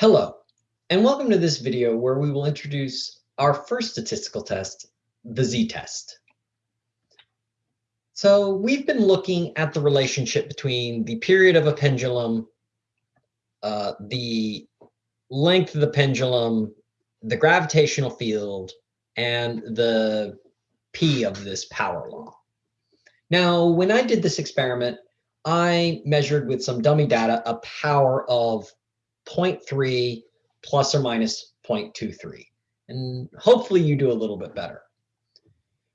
Hello, and welcome to this video where we will introduce our first statistical test, the z-test. So we've been looking at the relationship between the period of a pendulum, uh, the length of the pendulum, the gravitational field, and the P of this power law. Now, when I did this experiment, I measured with some dummy data a power of 0.3 plus or minus 0.23. And hopefully you do a little bit better.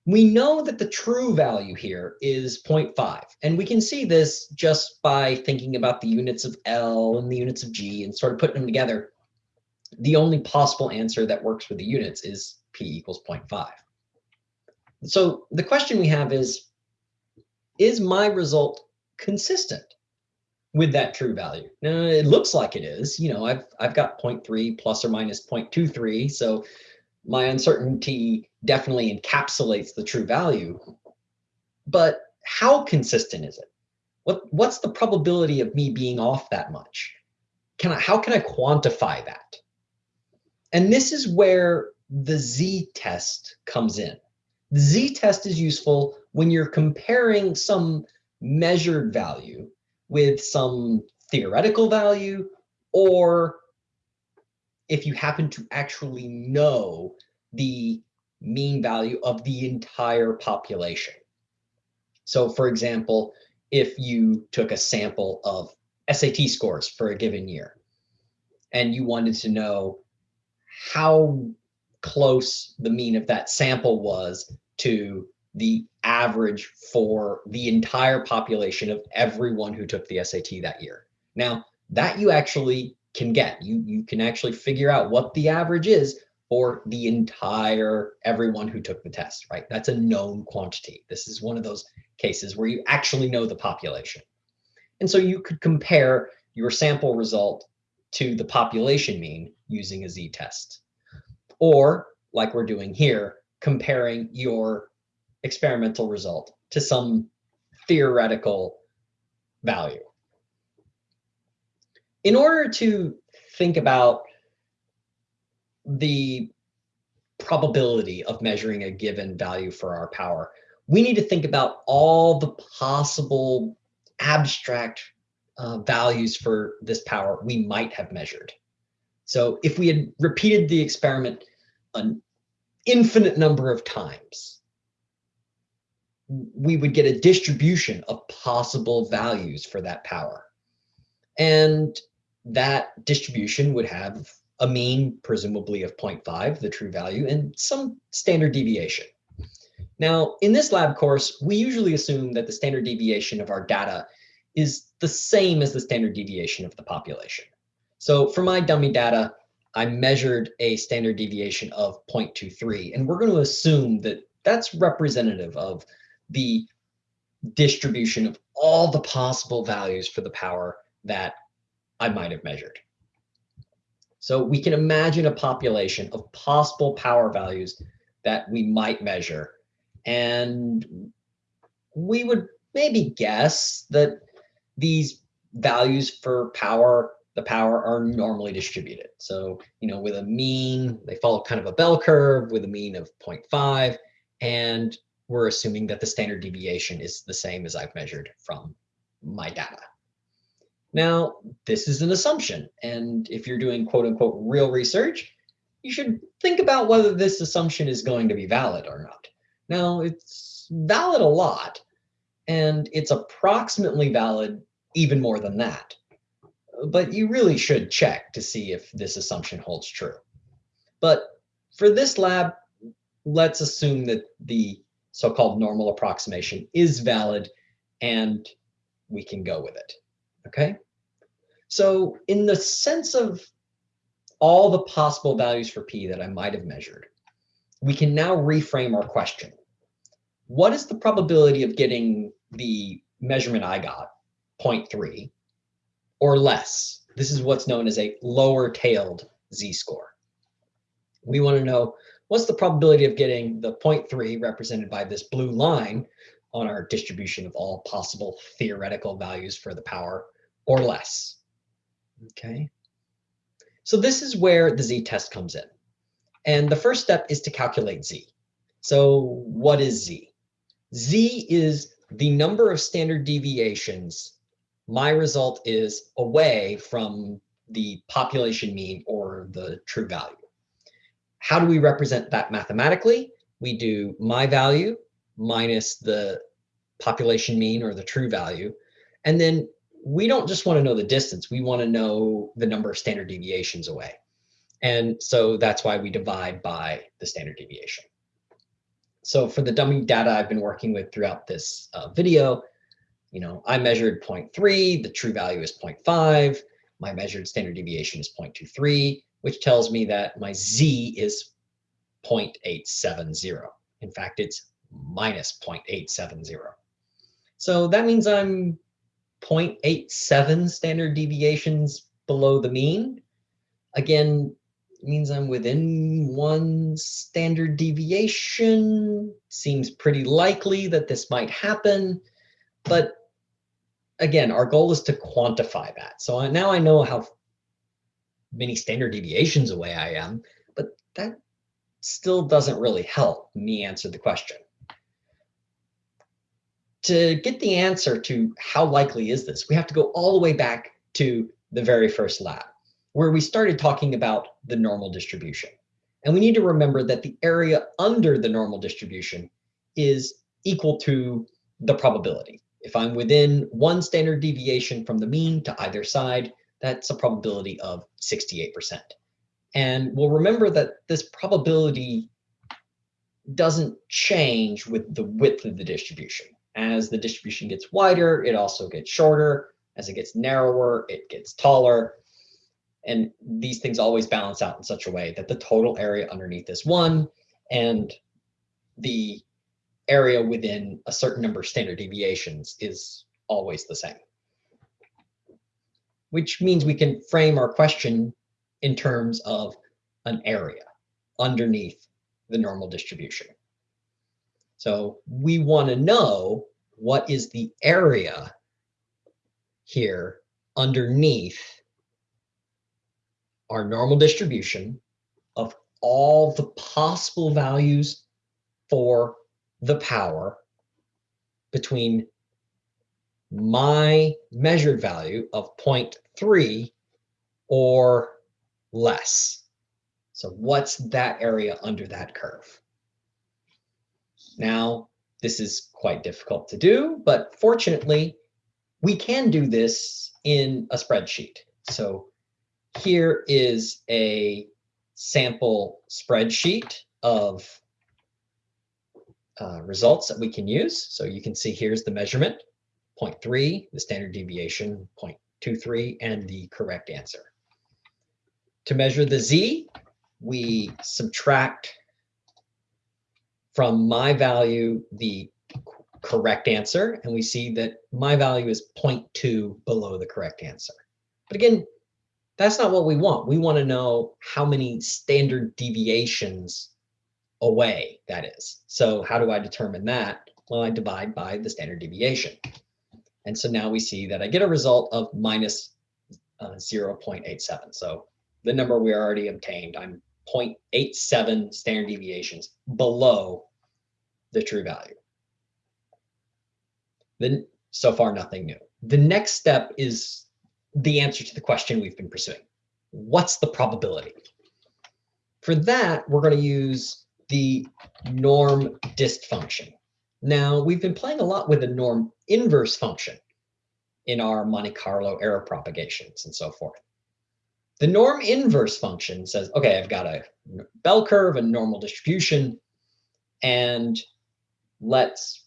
We know that the true value here is 0.5. And we can see this just by thinking about the units of L and the units of G and sort of putting them together. The only possible answer that works with the units is P equals 0.5. So the question we have is, is my result consistent? With that true value. Now it looks like it is, you know, I've, I've got 0.3 plus or minus 0.23. So my uncertainty definitely encapsulates the true value, but how consistent is it? What, what's the probability of me being off that much? Can I, how can I quantify that? And this is where the z-test comes in. The z-test is useful when you're comparing some measured value with some theoretical value, or if you happen to actually know the mean value of the entire population. So for example, if you took a sample of SAT scores for a given year and you wanted to know how close the mean of that sample was to the average for the entire population of everyone who took the SAT that year. Now, that you actually can get. You, you can actually figure out what the average is for the entire everyone who took the test, right? That's a known quantity. This is one of those cases where you actually know the population. And so you could compare your sample result to the population mean using a z-test. Or like we're doing here, comparing your experimental result to some theoretical value. In order to think about the probability of measuring a given value for our power, we need to think about all the possible abstract uh, values for this power we might have measured. So if we had repeated the experiment an infinite number of times, we would get a distribution of possible values for that power. And that distribution would have a mean, presumably of 0.5, the true value, and some standard deviation. Now, in this lab course, we usually assume that the standard deviation of our data is the same as the standard deviation of the population. So for my dummy data, I measured a standard deviation of 0.23, and we're going to assume that that's representative of the distribution of all the possible values for the power that I might have measured. So we can imagine a population of possible power values that we might measure. And we would maybe guess that these values for power, the power are normally distributed. So, you know, with a mean, they follow kind of a bell curve with a mean of 0.5 and we're assuming that the standard deviation is the same as I've measured from my data. Now, this is an assumption. And if you're doing quote unquote real research, you should think about whether this assumption is going to be valid or not. Now, it's valid a lot, and it's approximately valid even more than that. But you really should check to see if this assumption holds true. But for this lab, let's assume that the so-called normal approximation is valid and we can go with it, okay? So in the sense of all the possible values for P that I might have measured, we can now reframe our question. What is the probability of getting the measurement I got, 0.3, or less? This is what's known as a lower tailed z-score. We want to know what's the probability of getting the 0.3 represented by this blue line on our distribution of all possible theoretical values for the power or less? Okay. So this is where the z-test comes in. And the first step is to calculate z. So what is z? z is the number of standard deviations my result is away from the population mean or the true value. How do we represent that mathematically? We do my value minus the population mean or the true value. And then we don't just want to know the distance, we want to know the number of standard deviations away. And so that's why we divide by the standard deviation. So for the dummy data I've been working with throughout this uh, video, you know, I measured 0.3, the true value is 0.5, my measured standard deviation is 0.23, which tells me that my z is 0.870. In fact, it's minus 0.870. So that means I'm 0.87 standard deviations below the mean. Again, means I'm within one standard deviation. Seems pretty likely that this might happen. But again, our goal is to quantify that. So now I know how many standard deviations away I am, but that still doesn't really help me answer the question to get the answer to how likely is this, we have to go all the way back to the very first lab, where we started talking about the normal distribution. And we need to remember that the area under the normal distribution is equal to the probability. If I'm within one standard deviation from the mean to either side, that's a probability of 68%. And we'll remember that this probability doesn't change with the width of the distribution. As the distribution gets wider, it also gets shorter. As it gets narrower, it gets taller. And these things always balance out in such a way that the total area underneath is one and the area within a certain number of standard deviations is always the same. Which means we can frame our question in terms of an area underneath the normal distribution. So we want to know what is the area here underneath our normal distribution of all the possible values for the power between my measured value of 0.3 or less. So what's that area under that curve? Now, this is quite difficult to do, but fortunately, we can do this in a spreadsheet. So here is a sample spreadsheet of uh, results that we can use. So you can see here's the measurement, 0.3, the standard deviation, 0.23, and the correct answer. To measure the z, we subtract from my value the correct answer, and we see that my value is 0.2 below the correct answer. But again, that's not what we want. We want to know how many standard deviations away that is. So how do I determine that? Well, I divide by the standard deviation. And so now we see that I get a result of minus, uh, 0.87. So the number we already obtained, I'm 0.87 standard deviations below the true value. Then so far, nothing new. The next step is the answer to the question we've been pursuing. What's the probability? For that, we're going to use the norm dist function. Now, we've been playing a lot with the norm inverse function in our Monte Carlo error propagations and so forth. The norm inverse function says, okay, I've got a bell curve, a normal distribution, and let's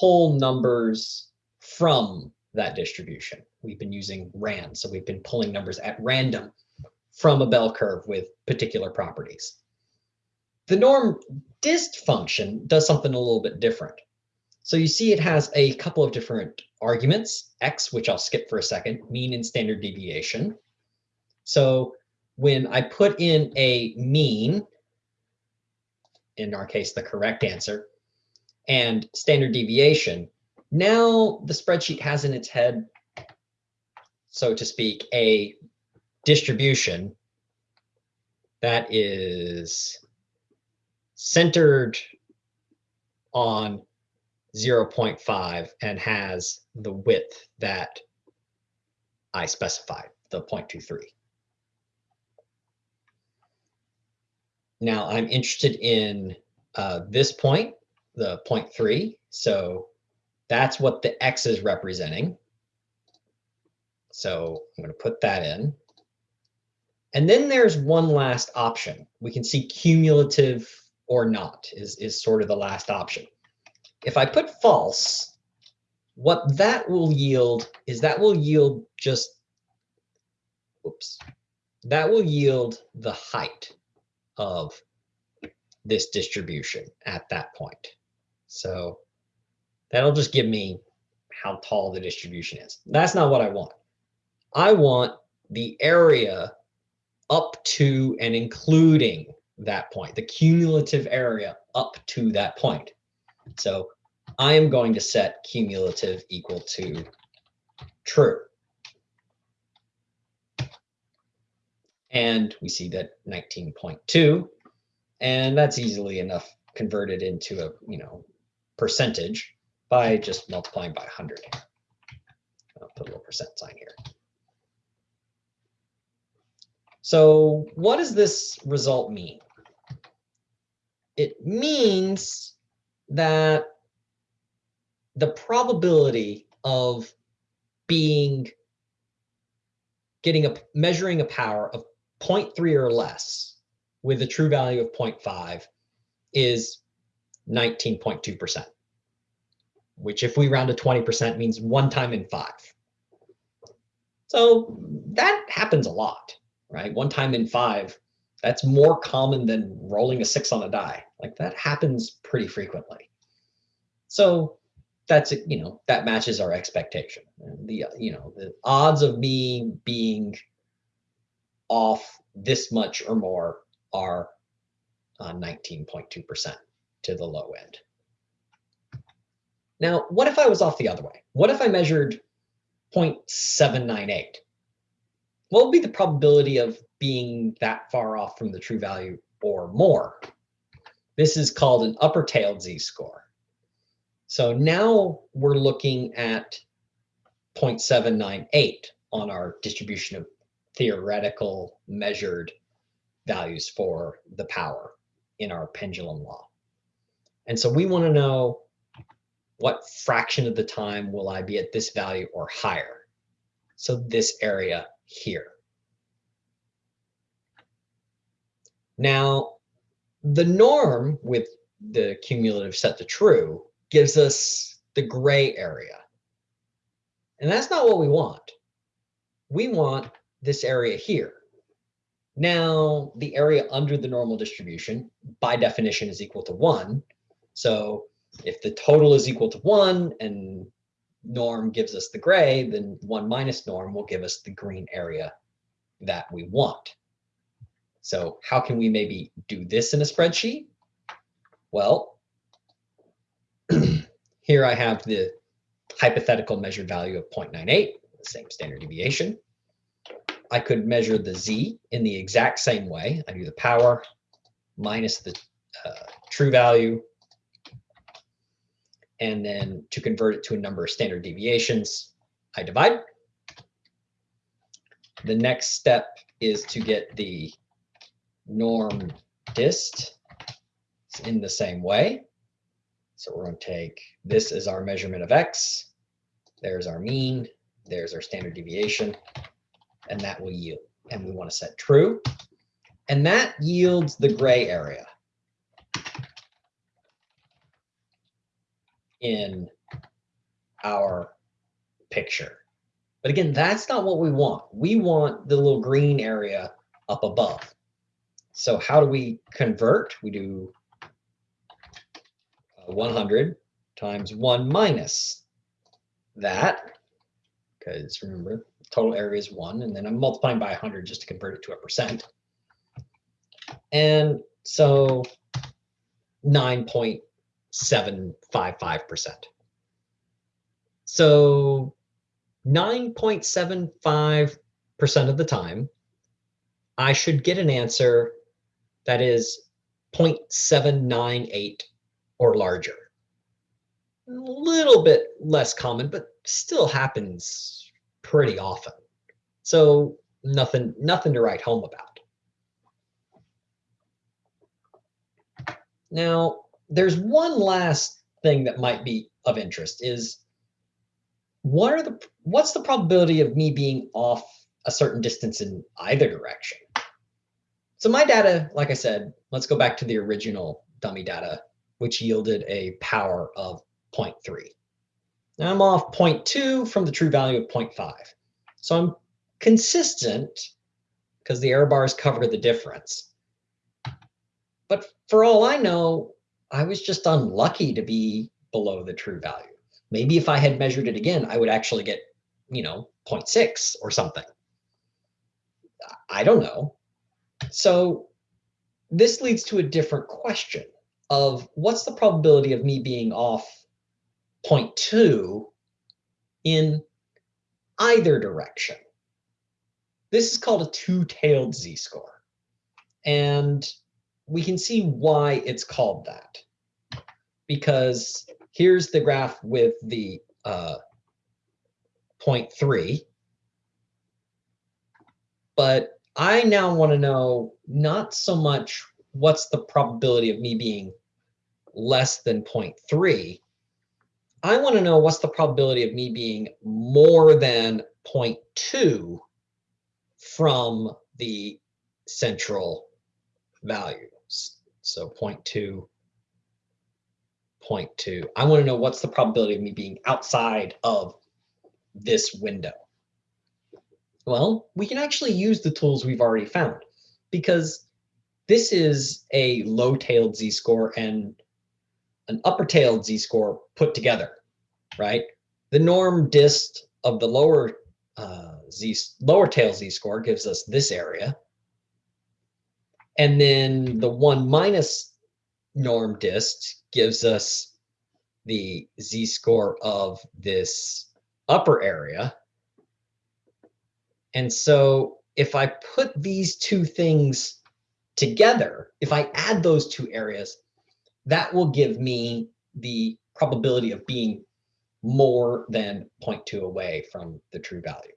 pull numbers from that distribution. We've been using RAND, so we've been pulling numbers at random from a bell curve with particular properties. The norm dist function does something a little bit different. So you see it has a couple of different arguments, x, which I'll skip for a second, mean and standard deviation. So when I put in a mean, in our case, the correct answer, and standard deviation, now the spreadsheet has in its head, so to speak, a distribution that is centered on 0.5 and has the width that I specified, the 0.23. Now I'm interested in uh, this point, the 0.3. So that's what the X is representing. So I'm going to put that in. And then there's one last option. We can see cumulative or not is, is sort of the last option. If I put false, what that will yield is that will yield just, oops, that will yield the height of this distribution at that point. So that'll just give me how tall the distribution is. That's not what I want. I want the area up to and including that point, the cumulative area up to that point. So I am going to set cumulative equal to true. And we see that 19.2, and that's easily enough converted into a, you know, percentage by just multiplying by 100. I'll put a little percent sign here. So what does this result mean? It means that the probability of being getting a measuring a power of 0.3 or less with a true value of 0.5 is 19.2%, which if we round to 20% means one time in five. So that happens a lot, right? One time in five, that's more common than rolling a six on a die. Like that happens pretty frequently. So that's, you know, that matches our expectation. The, you know, the odds of me being off this much or more are 19.2% uh, to the low end. Now, what if I was off the other way? What if I measured 0.798? What would be the probability of being that far off from the true value or more? This is called an upper tailed z-score. So now we're looking at 0.798 on our distribution of theoretical measured values for the power in our pendulum law. And so we want to know what fraction of the time will I be at this value or higher? So this area here. Now, the norm with the cumulative set to true gives us the gray area. And that's not what we want. We want this area here. Now, the area under the normal distribution, by definition, is equal to 1. So if the total is equal to 1 and norm gives us the gray, then 1 minus norm will give us the green area that we want. So how can we maybe do this in a spreadsheet? Well, here I have the hypothetical measured value of 0.98, the same standard deviation. I could measure the z in the exact same way. I do the power minus the uh, true value. And then to convert it to a number of standard deviations, I divide. The next step is to get the norm dist in the same way. So we're going to take this as our measurement of x. There's our mean. There's our standard deviation and that will yield. And we want to set true. And that yields the gray area in our picture. But again, that's not what we want. We want the little green area up above. So how do we convert? We do uh, 100 times 1 minus that, because remember, total area is one, and then I'm multiplying by 100 just to convert it to a percent. And so 9.755%. So 9.75% of the time, I should get an answer that is 0.798 or larger. A little bit less common, but still happens pretty often. So nothing, nothing to write home about. Now, there's one last thing that might be of interest is what are the what's the probability of me being off a certain distance in either direction? So my data, like I said, let's go back to the original dummy data, which yielded a power of 0.3. Now I'm off 0.2 from the true value of 0.5. So I'm consistent because the error bars cover the difference. But for all I know, I was just unlucky to be below the true value. Maybe if I had measured it again, I would actually get, you know, 0.6 or something. I don't know. So this leads to a different question of what's the probability of me being off 0.2 in either direction. This is called a two-tailed z-score. And we can see why it's called that. Because here's the graph with the uh, 0.3. But I now want to know not so much what's the probability of me being less than 0.3. I want to know what's the probability of me being more than 0.2 from the central value. So 0.2, 0.2. I want to know what's the probability of me being outside of this window. Well, we can actually use the tools we've already found because this is a low-tailed z-score and an upper-tailed z-score put together, right? The norm dist of the lower uh, z lower tail z-score gives us this area. And then the one minus norm dist gives us the z-score of this upper area. And so if I put these two things together, if I add those two areas, that will give me the probability of being more than 0.2 away from the true value.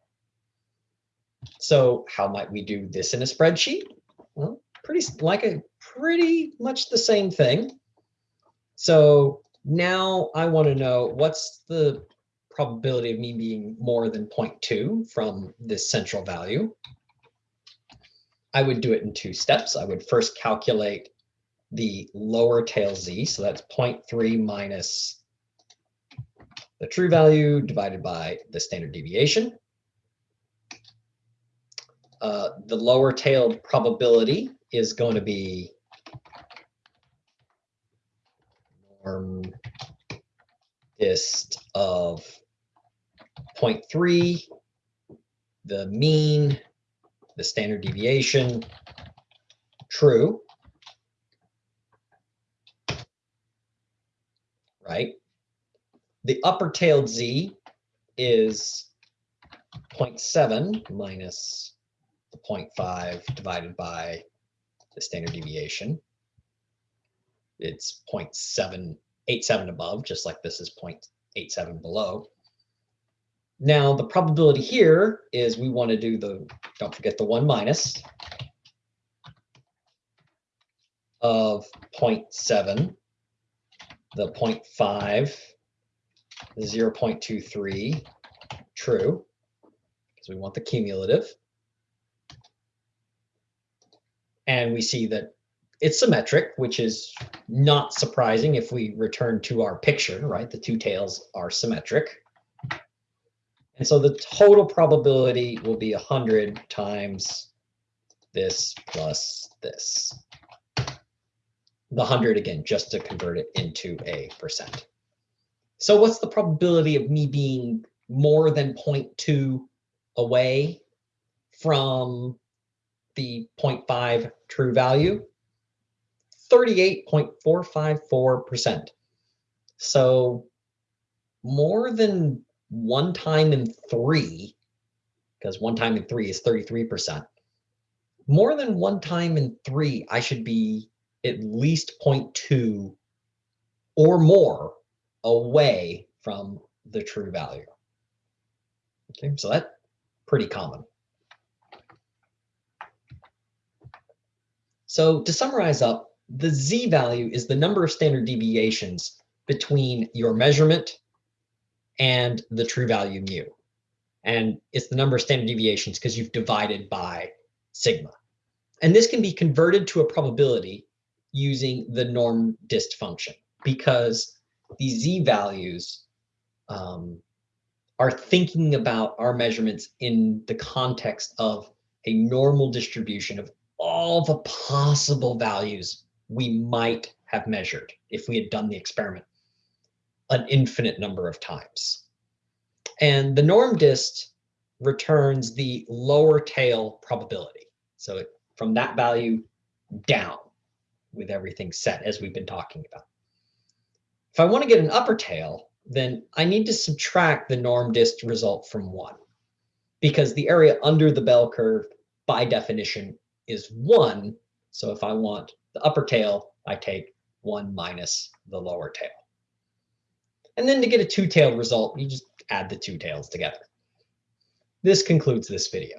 So how might we do this in a spreadsheet? Well, pretty like a pretty much the same thing. So now I want to know what's the probability of me being more than 0.2 from this central value. I would do it in two steps. I would first calculate the lower tail z, so that's 0.3 minus the true value divided by the standard deviation. Uh, the lower tailed probability is going to be norm dist of 0.3, the mean, the standard deviation, true. Right? The upper tailed z is 0.7 minus the 0.5 divided by the standard deviation. It's 0.787 above, just like this is 0.87 below. Now, the probability here is we want to do the, don't forget the 1 minus of 0.7, the 0.5, the 0.23, true, because we want the cumulative. And we see that it's symmetric, which is not surprising if we return to our picture, right? The two tails are symmetric. And so the total probability will be 100 times this plus this. The 100 again, just to convert it into a percent. So what's the probability of me being more than 0.2 away from the 0.5 true value, 38.454%. So more than one time in three, because one time in three is 33%, more than one time in three, I should be at least 0.2 or more away from the true value. Okay, so that's pretty common. So to summarize up, the z value is the number of standard deviations between your measurement and the true value mu. And it's the number of standard deviations because you've divided by sigma. And this can be converted to a probability using the norm dist function because the z values um, are thinking about our measurements in the context of a normal distribution of all the possible values we might have measured if we had done the experiment an infinite number of times. And the norm dist returns the lower tail probability. So it, from that value down with everything set as we've been talking about. If I want to get an upper tail, then I need to subtract the norm dist result from one because the area under the bell curve by definition is one. So if I want the upper tail, I take one minus the lower tail. And then to get a two-tailed result, you just add the two tails together. This concludes this video.